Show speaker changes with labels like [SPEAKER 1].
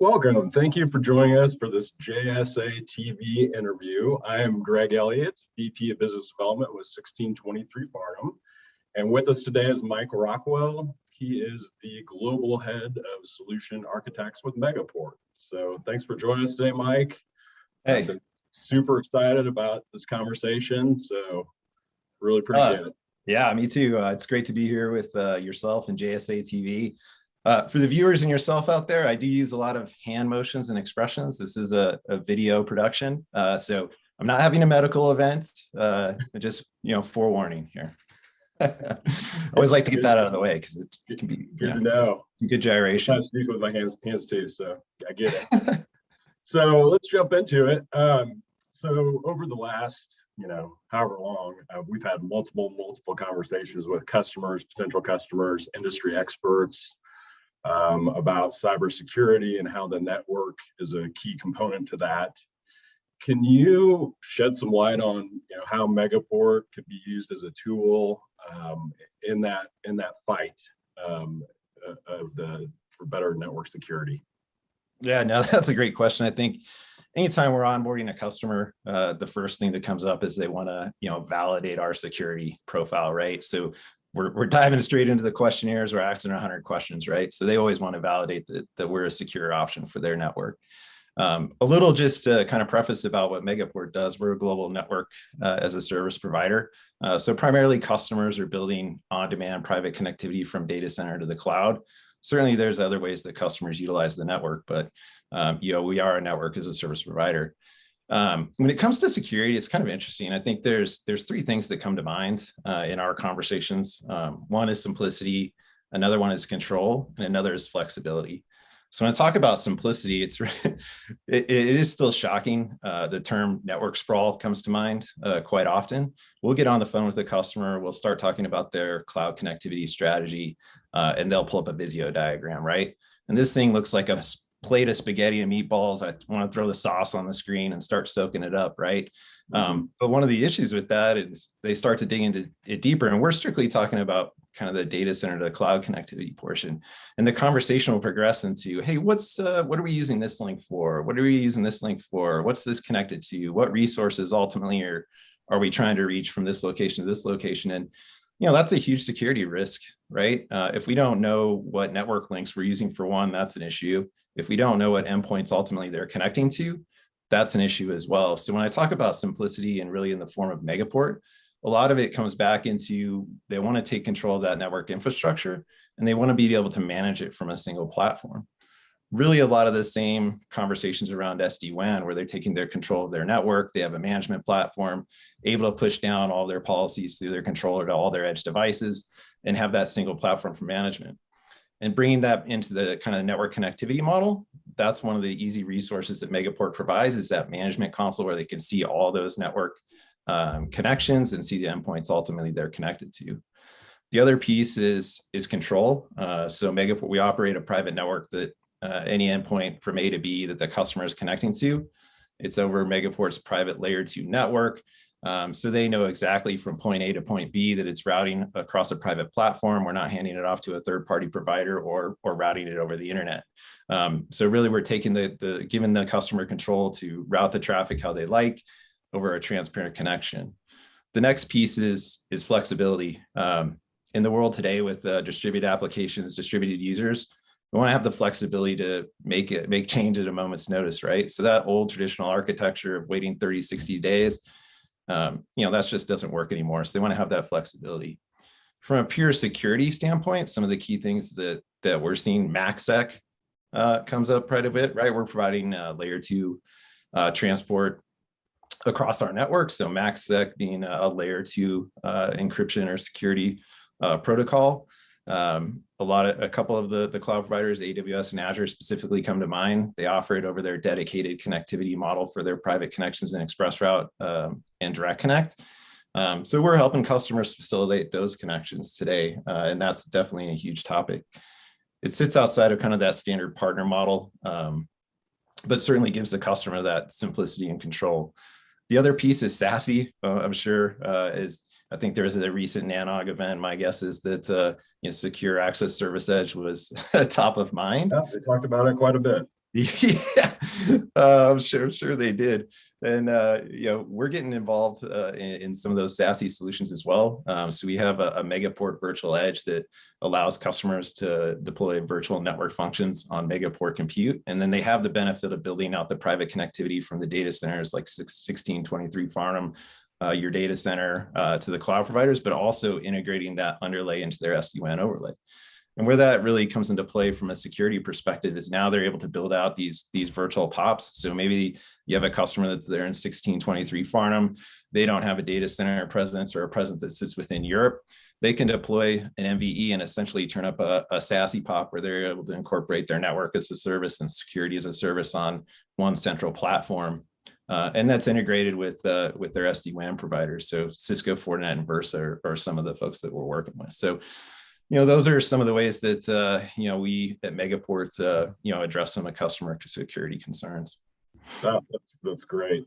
[SPEAKER 1] Welcome. Thank you for joining us for this JSA TV interview. I am Greg Elliott, VP of Business Development with 1623 Farnam. And with us today is Mike Rockwell. He is the Global Head of Solution Architects with Megaport. So thanks for joining us today, Mike.
[SPEAKER 2] Hey.
[SPEAKER 1] Super excited about this conversation. So really appreciate
[SPEAKER 2] uh,
[SPEAKER 1] it.
[SPEAKER 2] Yeah, me too. Uh, it's great to be here with uh, yourself and JSA TV. Uh, for the viewers and yourself out there, I do use a lot of hand motions and expressions. This is a, a video production. Uh, so I'm not having a medical event, uh, just, you know, forewarning here. I always like to get that out of the way because it, can be
[SPEAKER 1] good to know.
[SPEAKER 2] Some good gyration.
[SPEAKER 1] I speak with my hands, hands too, so I get it. so let's jump into it. Um, so over the last, you know, however long, uh, we've had multiple, multiple conversations with customers, potential customers, industry experts, um, about cybersecurity and how the network is a key component to that. Can you shed some light on you know, how Megaport could be used as a tool um, in that in that fight um, of the for better network security?
[SPEAKER 2] Yeah, no, that's a great question. I think anytime we're onboarding a customer, uh, the first thing that comes up is they want to, you know, validate our security profile, right? So we're, we're diving straight into the questionnaires. We're asking 100 questions, right? So they always want to validate that, that we're a secure option for their network. Um, a little just to kind of preface about what Megaport does. We're a global network uh, as a service provider. Uh, so primarily customers are building on-demand private connectivity from data center to the cloud. Certainly there's other ways that customers utilize the network, but um, you know, we are a network as a service provider. Um, when it comes to security, it's kind of interesting. I think there's there's three things that come to mind uh, in our conversations. Um, one is simplicity, another one is control, and another is flexibility. So when I talk about simplicity, it's it, it is still shocking. Uh, the term network sprawl comes to mind uh, quite often. We'll get on the phone with the customer. We'll start talking about their cloud connectivity strategy, uh, and they'll pull up a Visio diagram, right? And this thing looks like a plate of spaghetti and meatballs. I want to throw the sauce on the screen and start soaking it up, right? Um, mm-hmm. but one of the issues with that is they start to dig into it deeper, and we're strictly talking about kind of the data center to the cloud connectivity portion. And the conversation will progress into, hey, what's uh, what are we using this link for? What are we using this link for? What's this connected to? What resources ultimately are are we trying to reach from this location to this location? And you know, that's a huge security risk, right? Uh, if we don't know what network links we're using for one, that's an issue. If we don't know what endpoints ultimately they're connecting to, that's an issue as well. So when I talk about simplicity and really in the form of Megaport, a lot of it comes back into they want to take control of that network infrastructure and they want to be able to manage it from a single platform. Really a lot of the same conversations around SD-WAN where they're taking their control of their network, they have a management platform, able to push down all their policies through their controller to all their edge devices and have that single platform for management and bringing that into the kind of network connectivity model, that's one of the easy resources that Megaport provides is that management console where they can see all those network um, connections and see the endpoints ultimately they're connected to. The other piece is, is control. Uh, so Megaport, we operate a private network that uh, any endpoint from A to B that the customer is connecting to, it's over Megaport's private layer two network. Um, so they know exactly from point A to point B that it's routing across a private platform. We're not handing it off to a third party provider or, or routing it over the internet. Um, so really we're taking the, the, giving the customer control to route the traffic how they like over a transparent connection. The next piece is, is flexibility. Um, in the world today with uh, distributed applications, distributed users, we want to have the flexibility to make it, make change at a moment's notice, right? So that old traditional architecture of waiting 30, 60 days, um, you know, that just doesn't work anymore. So they want to have that flexibility. From a pure security standpoint, some of the key things that that we're seeing, MACsec uh, comes up quite a bit, right? We're providing uh, layer two uh, transport across our network. So MACsec being a layer two uh, encryption or security uh, protocol. Um, a lot of a couple of the the cloud providers, AWS and Azure specifically come to mind. They offer it over their dedicated connectivity model for their private connections and ExpressRoute um, and Direct Connect. Um, so we're helping customers facilitate those connections today, uh, and that's definitely a huge topic. It sits outside of kind of that standard partner model, um, but certainly gives the customer that simplicity and control. The other piece is SASE. Uh, I'm sure uh, is I think there was a recent NANOG event. My guess is that uh, you know, secure access service edge was top of mind.
[SPEAKER 1] Yeah, they talked about it quite a bit.
[SPEAKER 2] Yeah, uh, I'm sure, sure they did. And, uh, you know, we're getting involved, uh, in, in some of those SASE solutions as well. Um, so we have a, a Megaport virtual edge that allows customers to deploy virtual network functions on Megaport compute. And then they have the benefit of building out the private connectivity from the data centers like 1623 Farnam, uh, your data center, uh, to the cloud providers, but also integrating that underlay into their SD-WAN overlay. And where that really comes into play from a security perspective is now they're able to build out these, these virtual POPs. So maybe you have a customer that's there in 1623 Farnam. They don't have a data center presence or a presence that sits within Europe. They can deploy an MVE and essentially turn up a, a SASE POP where they're able to incorporate their network as a service and security as a service on one central platform. Uh, and that's integrated with uh, with their SD-WAN providers. So Cisco, Fortinet, and Versa are, are some of the folks that we're working with. So you know, those are some of the ways that, uh, you know, we at Megaport, uh, you know, address some of customer security concerns.
[SPEAKER 1] Oh, That's, that's great.